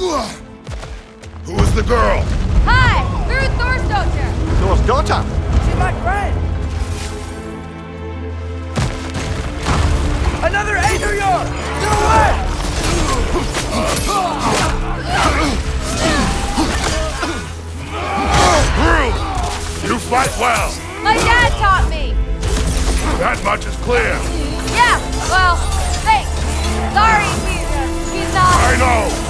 Who is the girl? Hi, Thrúd Thor's daughter. Thor's daughter? She's my friend. Another Adrian! Get away! Thrúd! You fight well. My dad taught me. That much is clear. Yeah, well, thanks. Sorry, he's, uh, he's not. I know.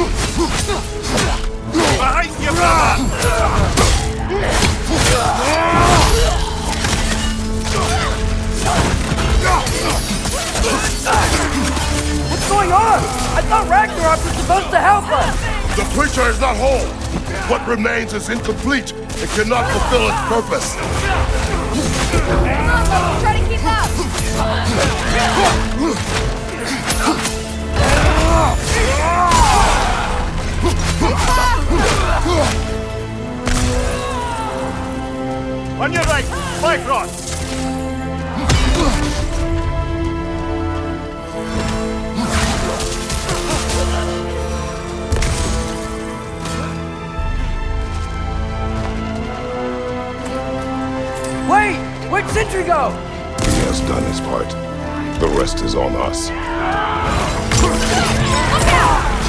Behind you, brother! What's going on? I thought Ragnarok was supposed to help us! The preacher is not whole. What remains is incomplete. It cannot fulfill its purpose. Come on, Loki, try to keep up. Ah! On your right, Bifrost! Wait! Where'd Sentry go? He has done his part. The rest is on us. Bifrost,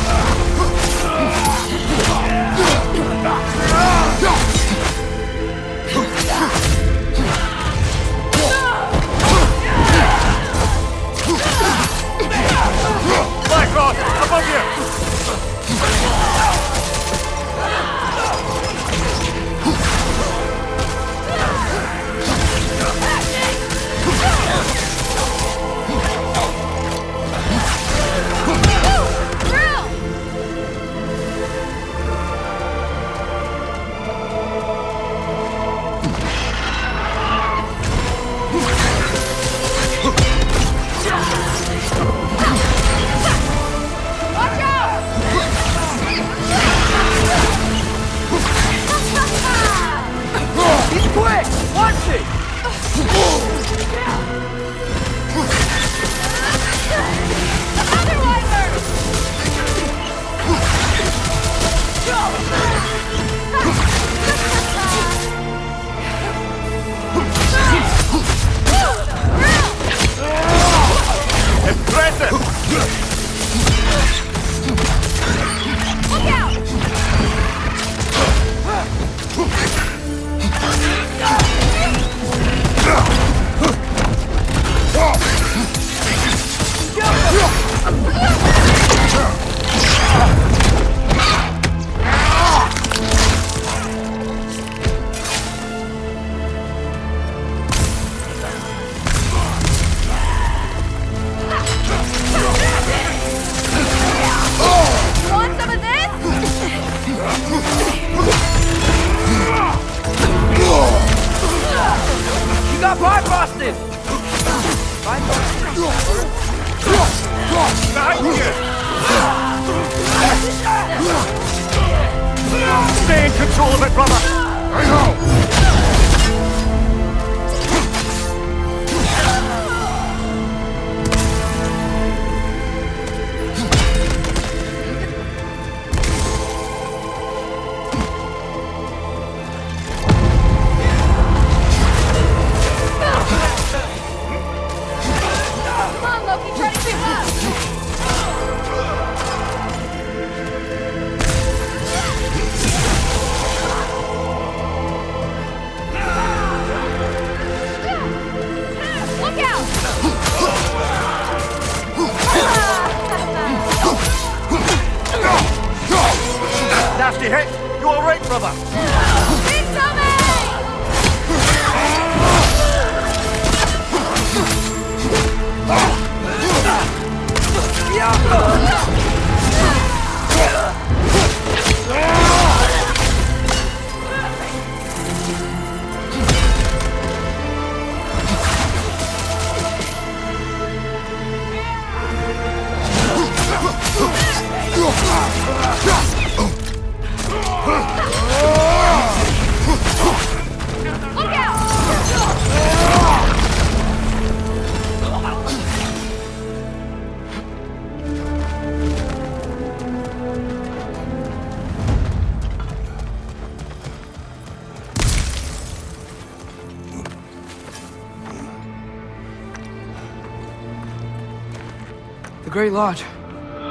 Great Lodge.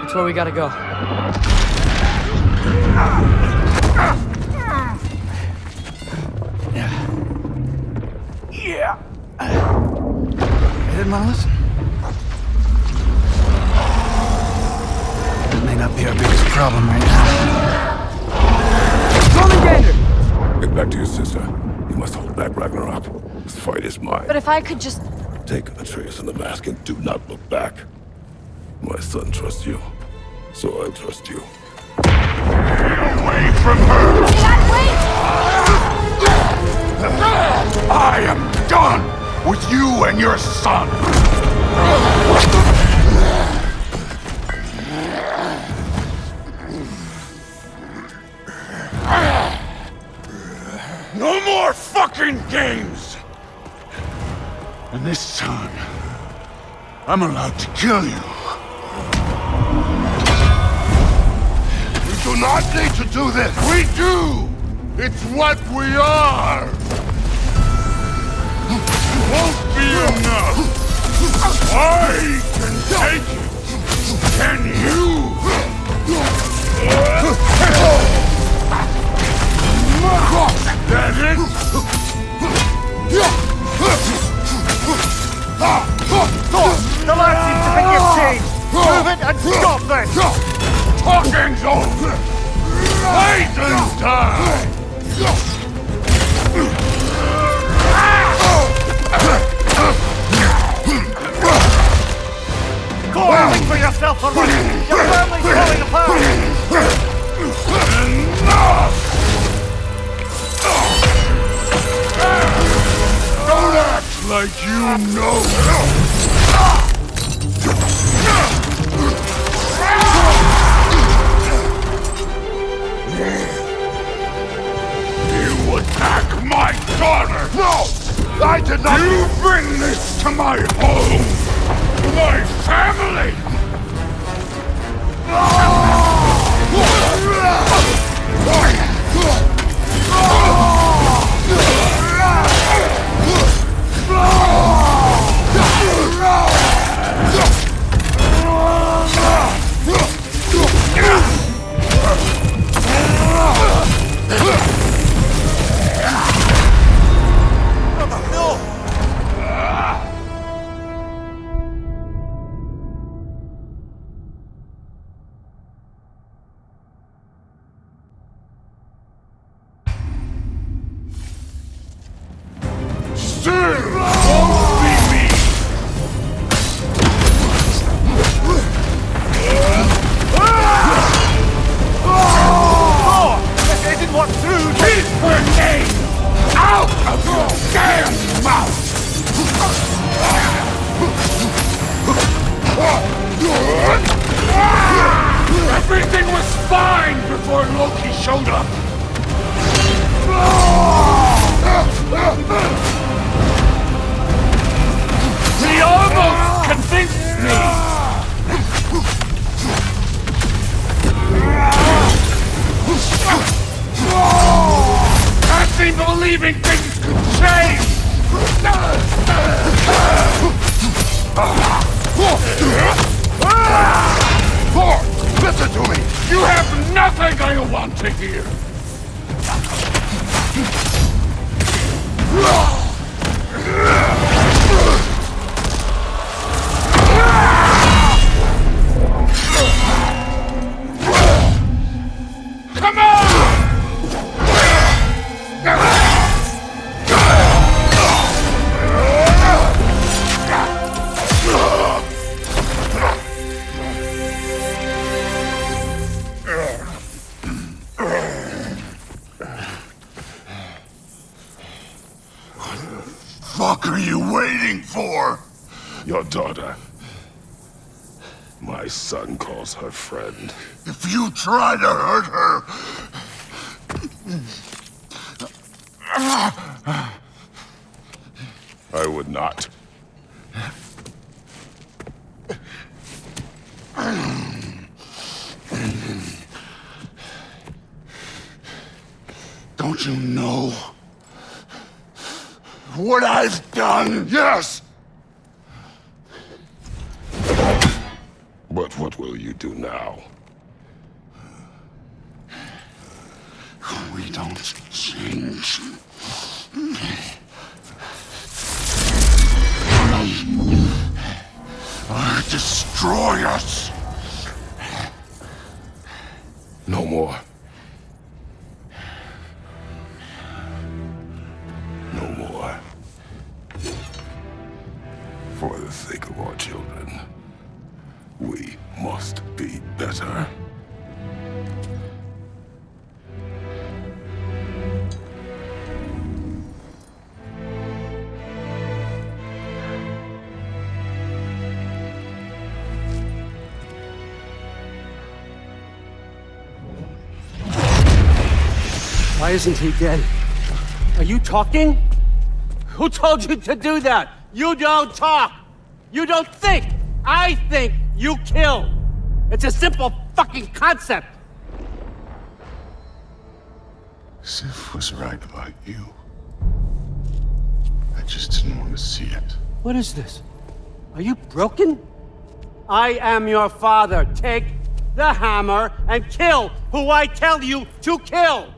That's where we gotta go. Yeah. You didn't want to listen? That may not be our biggest problem right now. Roman Gander! Get back to your sister. You must hold back Ragnarok. This fight is mine. But if I could just... Take Atreus and the mask and do not look back. My son trusts you, so I trust you. Away from her! Dad, wait! I am done with you and your son! No more fucking games! And this time, I'm allowed to kill you. Not need to do this! We do! It's what we are! It Won't be enough! I can take it! Can you? That it? The light seems to think you've. Move it and stop this. Talking's over! Fighting's time! Think for yourself already. Your family's falling apart. Enough! Don't act like you know! No! I did not- You bring this to my home! To my family! Still believing things could change! Thor, listen to me! You have nothing I want to hear! If you try to hurt her... I would not. Don't you know what I've done? Yes! Do now? Why isn't he dead? Are you talking? Who told you to do that? You don't talk. You don't think. I think you kill. It's a simple fucking concept. Sif was right about you. I just didn't want to see it. What is this? Are you broken? I am your father. Take the hammer and kill who I tell you to kill.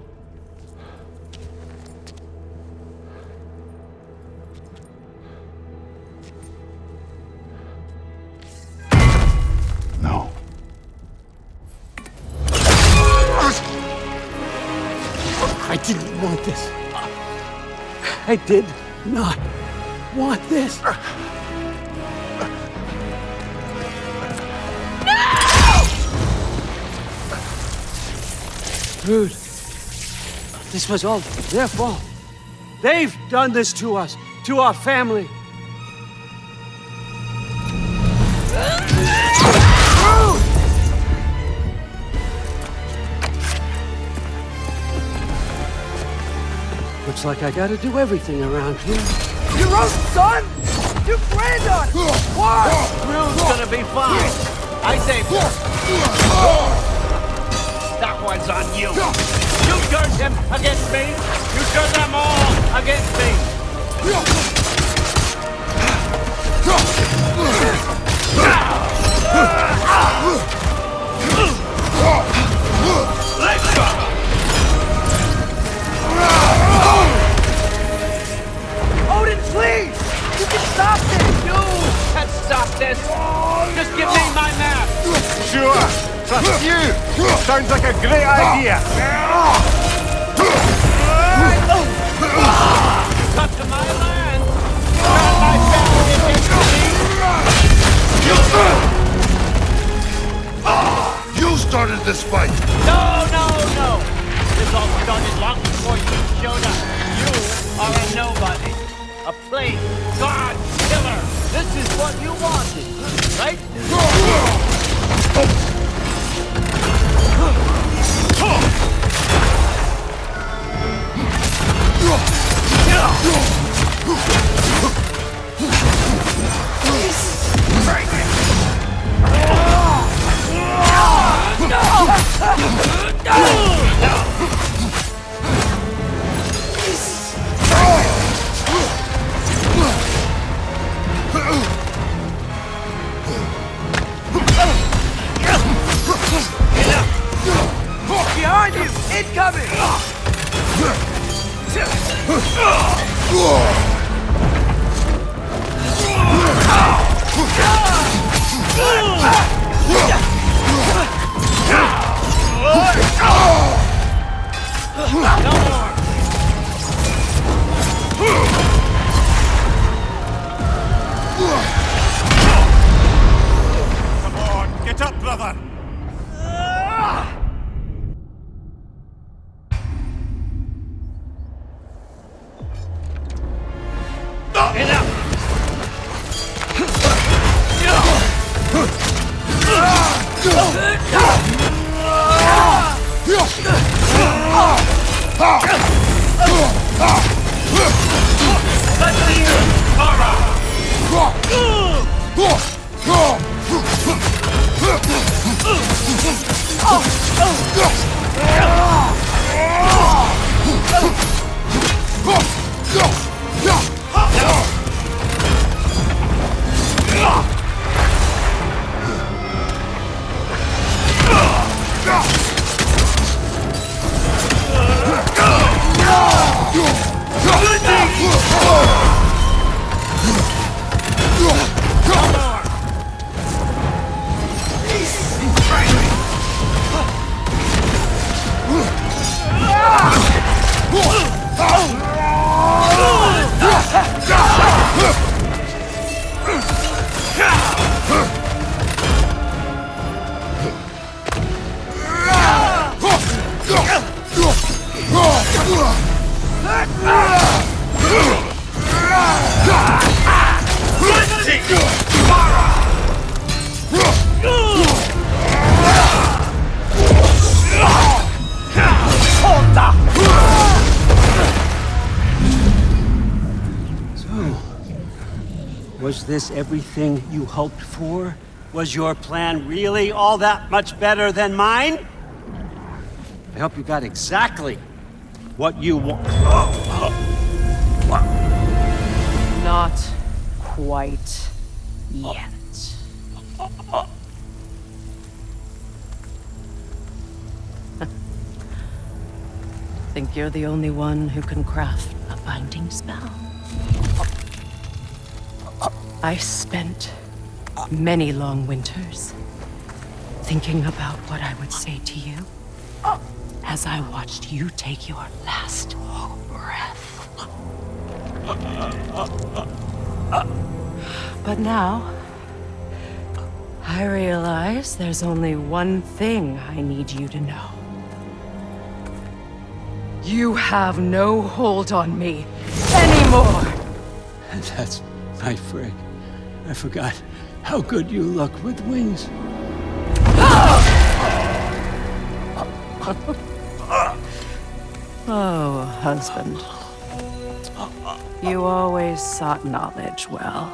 I didn't want this. I did not want this. No! Dude, this was all their fault. They've done this to us, to our family. Looks like I gotta do everything around here. Your own son? Your granddaughter? Why? Thrúd's gonna be fine. I saved her. That one's on you. You turned him against me. You turned them all against me. Odin, Sounds like a great idea! Come to my land. Turn my family against me. You started this fight! No, no, no. This all started long before you showed up. You are a nobody. A plague, god, killer. This is what you wanted, right? Oh. Behind Oh! Was this everything you hoped for? Was your plan really all that much better than mine? I hope you got exactly what you want. Not quite yet. Think you're the only one who can craft a binding spell? I spent many long winters thinking about what I would say to you as I watched you take your last breath. But now, I realize there's only one thing I need you to know. You have no hold on me anymore! That's my Frigg. I forgot how good you look with wings. Oh, husband. You always sought knowledge well.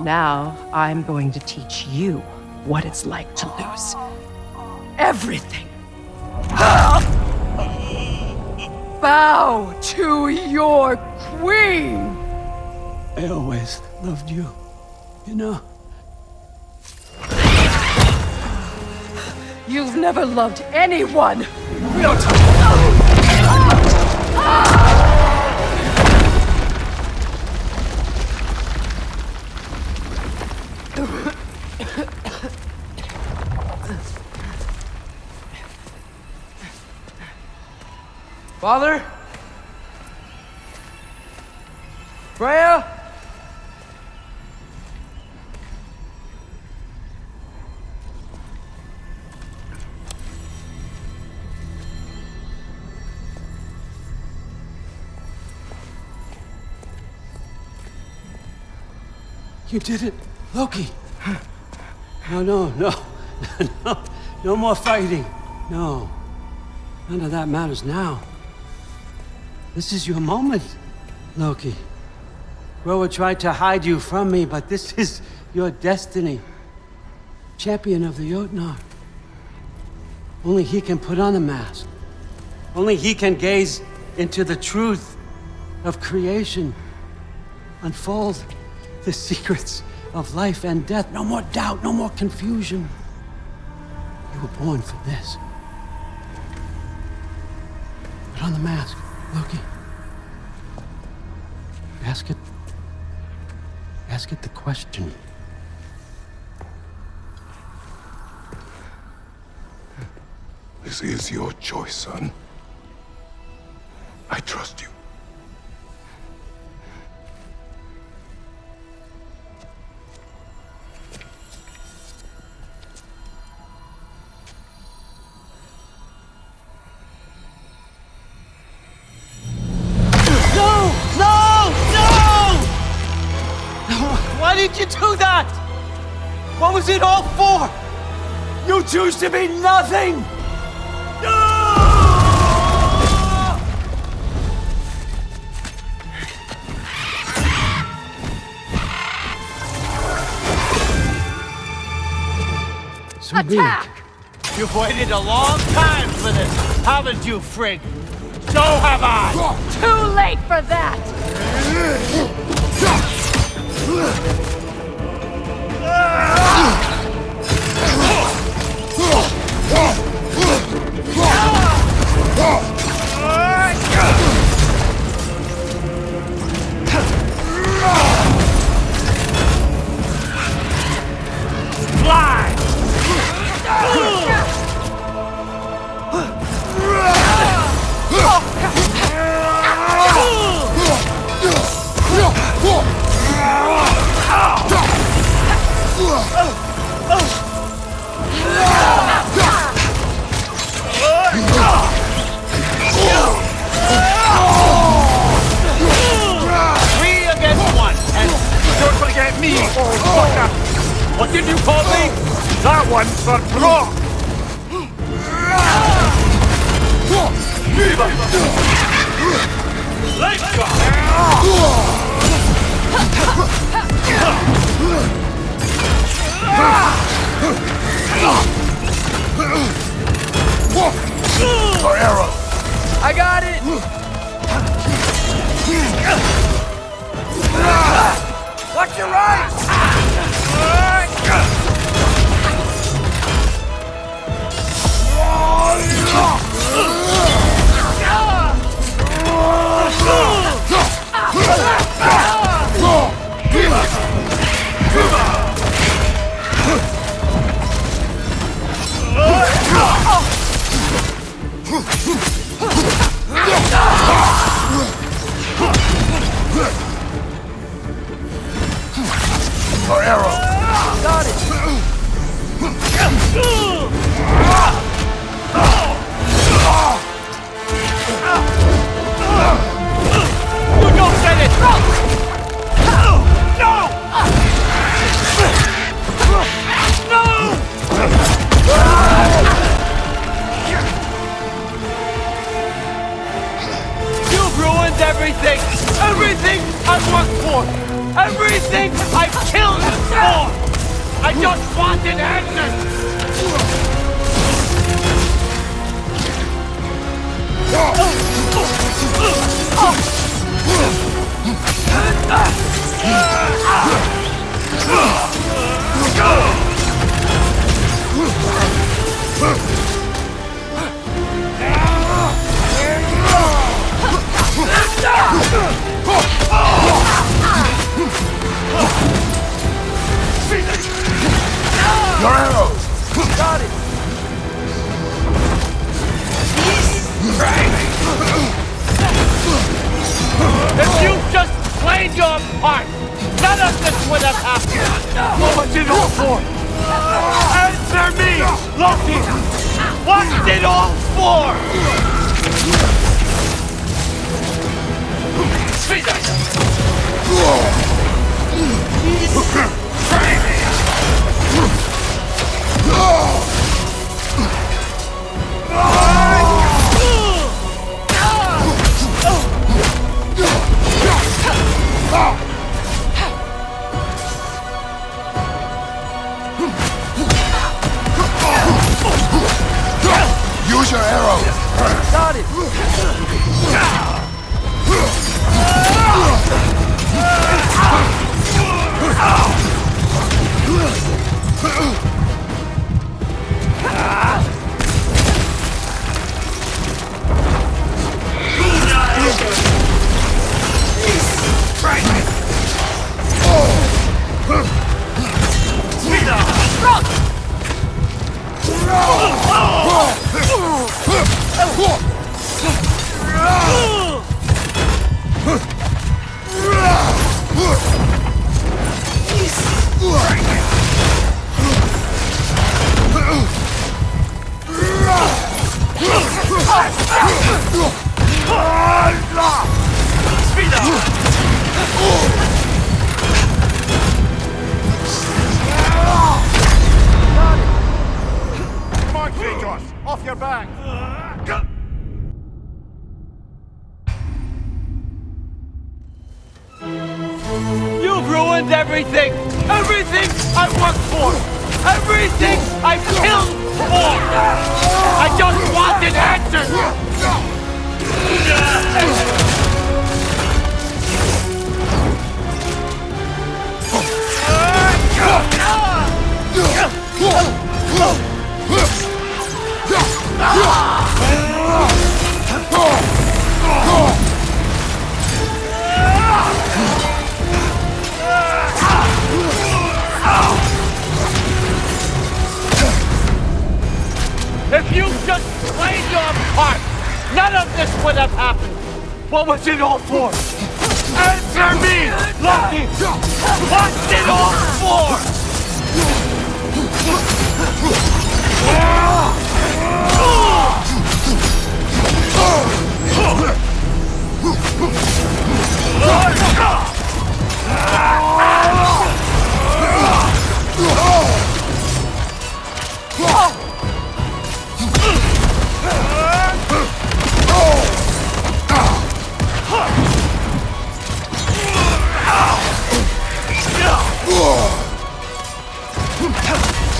Now, I'm going to teach you what it's like to lose everything. Bow to your queen! I always loved you, you know? You've never loved anyone! Father? Freya? You did it, Loki. No, no, no, no, no more fighting. No, none of that matters now. This is your moment, Loki. Groa tried to hide you from me, but this is your destiny. Champion of the Jotnar. Only he can put on the mask. Only he can gaze into the truth of creation. Unfold the secrets of life and death. No more doubt, no more confusion. You were born for this. Put on the mask, Loki. Ask it. Ask it the question. This is your choice, son. I trust you. Was it all for? You choose to be nothing! No! So be it. Attack! You've waited a long time for this, haven't you, Frigg? So have I! Too late for that! Three what did you call me? That one's for Brok! Let's go! Your arrow! I got it! Watch your right! Your arrow! Got it! Your part, none of this would have happened. What was it all for? Answer me, Loki! What's it all for? Use your arrow! Got it! Come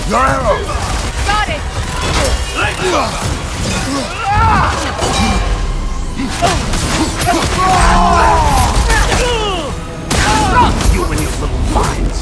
Your arrow. Got it! You and your little lines!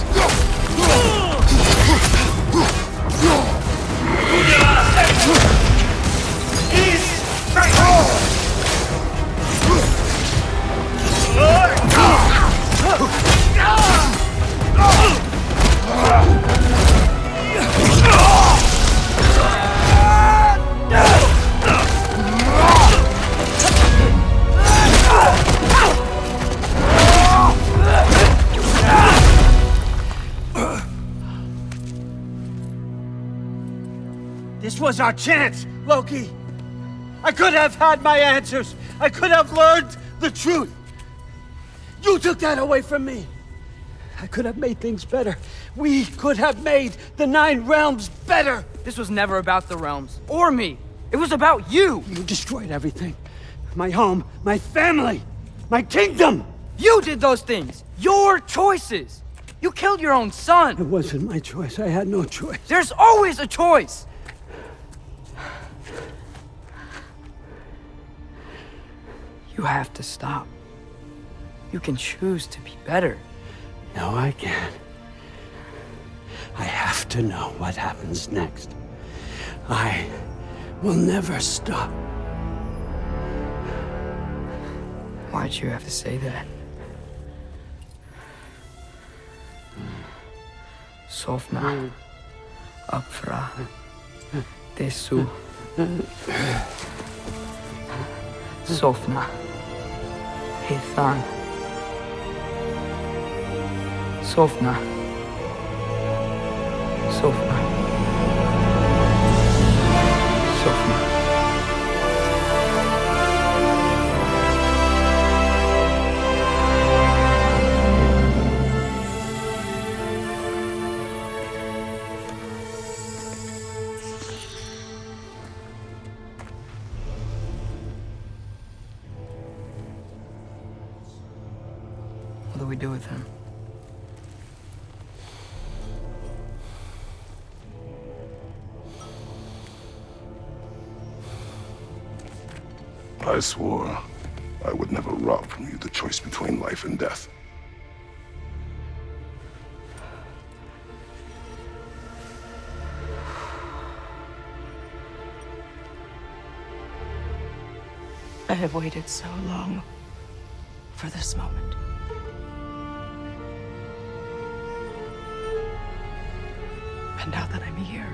Was our chance, Loki. I could have had my answers. I could have learned the truth. You took that away from me. I could have made things better. We could have made the Nine Realms better. This was never about the realms, or me. It was about you! You destroyed everything. My home, my family, my kingdom! You did those things! Your choices! You killed your own son. It wasn't my choice. I had no choice. There's always a choice! You have to stop. You can choose to be better. No, I can't. I have to know what happens next. I will never stop. Why'd you have to say that? Sofna. Apfra. Desu. Sofna. Sofna. Sofna. Sofna. Swore I would never rob from you the choice between life and death. I have waited so long for this moment. And now that I'm here,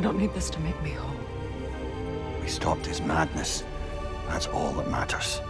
I don't need this to make me whole. We stopped his madness. That's all that matters.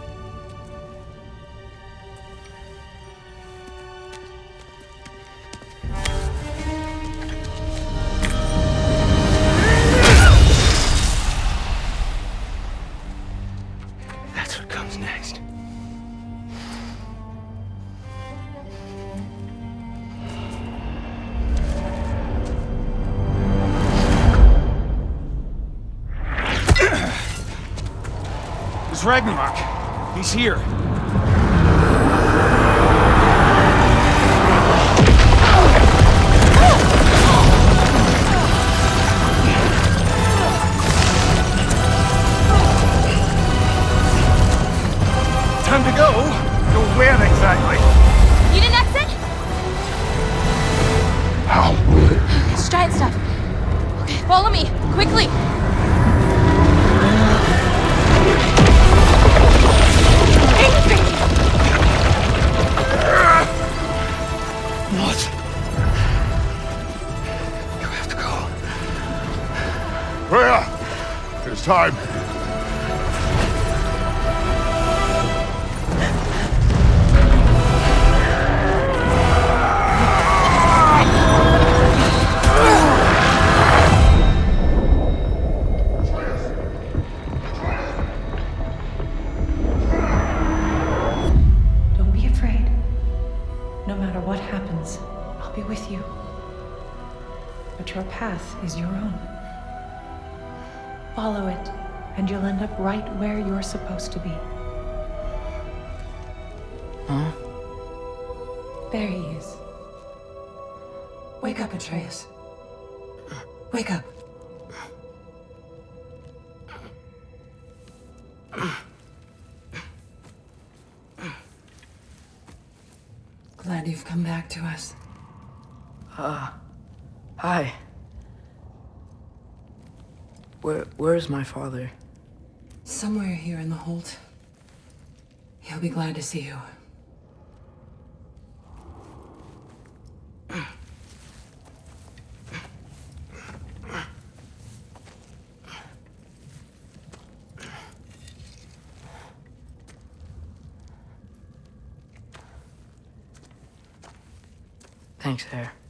Ragnarok. He's here. Huh? There he is. Wake up, Atreus. Wake up. Glad you've come back to us. Ah, hi. Where, where's my father? Somewhere here in the Holt. He'll be glad to see you. Hare.